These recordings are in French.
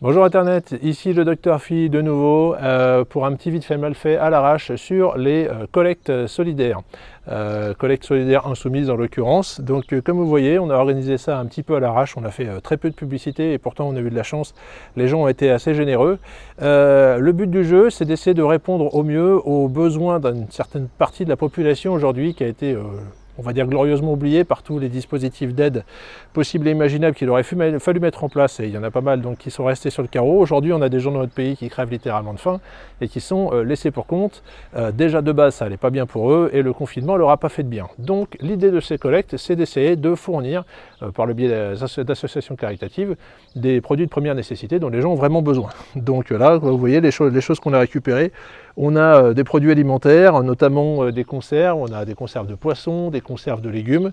Bonjour Internet, ici le docteur Phi de nouveau euh, pour un petit vite fait mal fait à l'arrache sur les euh, collectes solidaires. Euh, collectes solidaires insoumises en l'occurrence. Donc comme vous voyez, on a organisé ça un petit peu à l'arrache, on a fait très peu de publicité et pourtant on a eu de la chance, les gens ont été assez généreux. le but du jeu, c'est d'essayer de répondre au mieux aux besoins d'une certaine partie de la population aujourd'hui qui a été on va dire glorieusement oublié par tous les dispositifs d'aide possibles et imaginables qu'il aurait fallu mettre en place, et il y en a pas mal donc qui sont restés sur le carreau. Aujourd'hui, on a des gens dans notre pays qui crèvent littéralement de faim et qui sont euh, laissés pour compte. Euh, déjà de base, ça n'allait pas bien pour eux, et le confinement leur a pas fait de bien. Donc l'idée de ces collectes, c'est d'essayer de fournir, euh, par le biais d'associations caritatives, des produits de première nécessité dont les gens ont vraiment besoin. Donc là, vous voyez les choses qu'on a récupérées. On a des produits alimentaires, notamment des conserves, on a des conserves de poissons, des conserve de légumes.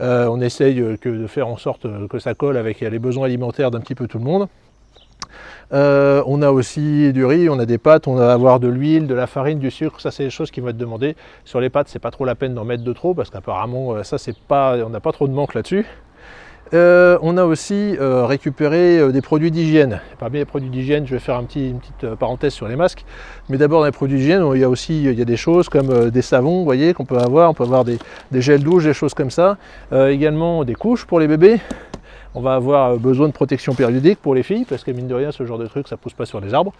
Euh, on essaye euh, de faire en sorte euh, que ça colle avec les besoins alimentaires d'un petit peu tout le monde. on a aussi du riz, on a des pâtes, on va avoir de l'huile, de la farine, du sucre, ça c'est des choses qui vont être demandées. Sur les pâtes, c'est pas trop la peine d'en mettre de trop parce qu'apparemment ça c'est pas, on n'a pas trop de manque là-dessus. Euh, on a aussi euh, récupéré euh, des produits d'hygiène. Parmi les produits d'hygiène, je vais faire une petite parenthèse sur les masques. Mais d'abord, dans les produits d'hygiène, il y a aussi des choses comme des savons, vous voyez, qu'on peut avoir. On peut avoir des, des, gels douche, des choses comme ça. également des couches pour les bébés. On va avoir besoin de protection périodique pour les filles, parce que mine de rien, ce genre de truc, ça pousse pas sur les arbres.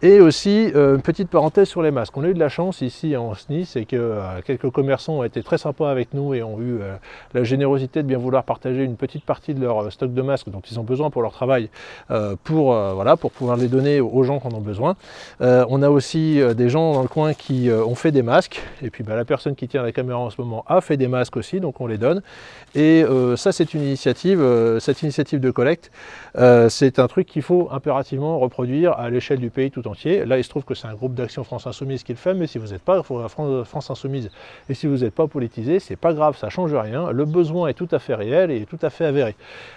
Et aussi, euh, une petite parenthèse sur les masques. On a eu de la chance ici en SNI, c'est que euh, quelques commerçants ont été très sympas avec nous et ont eu euh, la générosité de bien vouloir partager une petite partie de leur stock de masques dont ils ont besoin pour leur travail, pour, voilà, pour pouvoir les donner aux gens qui en ont besoin. on a aussi des gens dans le coin qui ont fait des masques, et puis bah, la personne qui tient la caméra en ce moment a fait des masques aussi, donc on les donne. Et ça, c'est une initiative, cette initiative de collecte, c'est un truc qu'il faut impérativement reproduire à l'échelle du pays tout Là, il se trouve que c'est un groupe d'action France Insoumise qui le fait, mais si vous n'êtes pas France Insoumise et si vous n'êtes pas politisé, c'est pas grave, ça change rien. Le besoin est tout à fait réel et tout à fait avéré.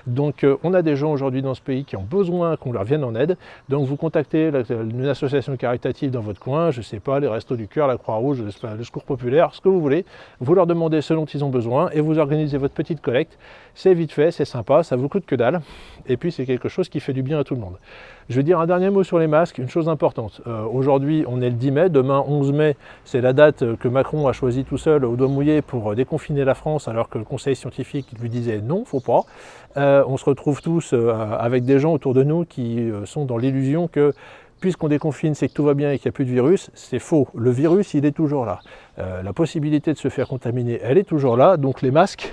Donc, euh, on a des gens aujourd'hui dans ce pays qui ont besoin qu'on leur vienne en aide. Donc, vous contactez une association caritative dans votre coin, je sais pas, les Restos du Cœur, la Croix-Rouge, le Secours Populaire, ce que vous voulez. Vous leur demandez ce dont ils ont besoin et vous organisez votre petite collecte. C'est vite fait, c'est sympa, ça vous coûte que dalle. Et puis, c'est quelque chose qui fait du bien à tout le monde. Je vais dire un dernier mot sur les masques, une chose importante. Euh, aujourd'hui, on est le 10 mai, demain 11 mai, c'est la date que Macron a choisi tout seul au doigt mouillé pour déconfiner la France alors que le conseil scientifique lui disait non, faut pas. Euh, on se retrouve tous euh, avec des gens autour de nous qui sont dans l'illusion que puisqu'on déconfine, c'est que tout va bien et qu'il n'y a plus de virus, c'est faux. Le virus, il est toujours là. la possibilité de se faire contaminer, elle est toujours là. Donc les masques,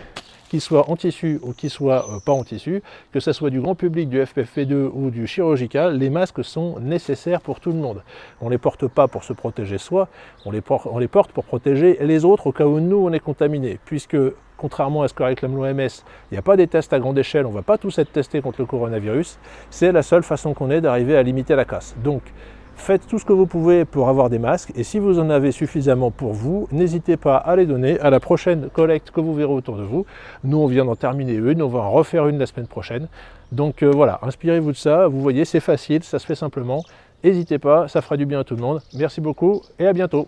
qu'ils soient en tissu ou qu'ils soient euh, pas en tissu, que ce soit du grand public, du FFP2 ou du chirurgical, les masques sont nécessaires pour tout le monde. On ne les porte pas pour se protéger soi, on les, porte, on les porte pour protéger les autres au cas où nous on est contaminés, puisque contrairement à ce que réclame l'OMS, il n'y a pas des tests à grande échelle, on ne va pas tous être testés contre le coronavirus, c'est la seule façon qu'on ait d'arriver à limiter la casse. Donc, Faites tout ce que vous pouvez pour avoir des masques et si vous en avez suffisamment pour vous, n'hésitez pas à les donner à la prochaine collecte que vous verrez autour de vous. Nous, on vient d'en terminer une, on va en refaire une la semaine prochaine. Donc euh, voilà, inspirez-vous de ça, vous voyez, c'est facile, ça se fait simplement. N'hésitez pas, ça fera du bien à tout le monde. Merci beaucoup et à bientôt.